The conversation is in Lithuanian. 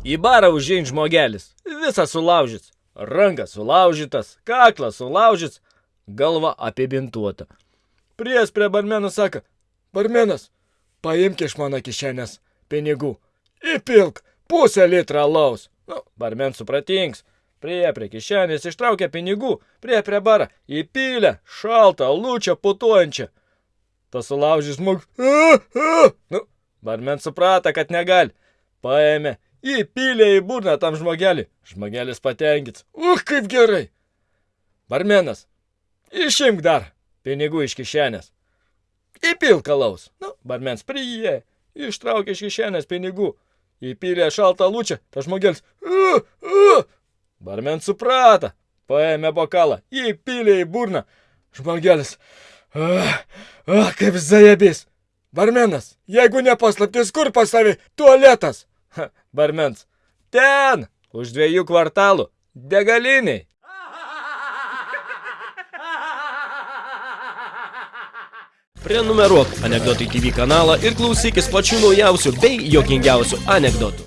Į barą užein žmogelis, visas sulaužyts. Rankas sulaužytas, kaklas sulaužyts, galva apibintuota. Pries prie barmenų sako, barmenas, paimk iš mano kišenės pinigų, įpilk pusę litrą laus. Nu, barmen supratings, prie prie kišenės ištraukė pinigų, prie prie barą, įpylė šaltą, lūčią, putuojančią. Tas sulaužys žmogus. Nu, barmen suprata, kad negali. Paėmė, įpylė į burną tam žmogelį. Žmogelis patenkits. Uch, kaip gerai. Barmenas, išimk dar pinigų iš kišenės. Įpilk alaus. Nu, barmens prie, ištraukė iš kišenės pinigų. Įpylė šaltą lūčią, tas žmogelis. Uh, uh. Barmen suprata, paėmė bokalą, įpylė į burną. Žmogelis. Ah, ah, kaip zajebys. Barmenas, jeigu nepaslaptis, kur pas savi tualetas? Barmens. Ten, už dviejų kvartalų, degaliniai. Prenumeruok Anekdotai TV kanalą ir klausykis pačių naujausių bei jokingiausių anekdotų.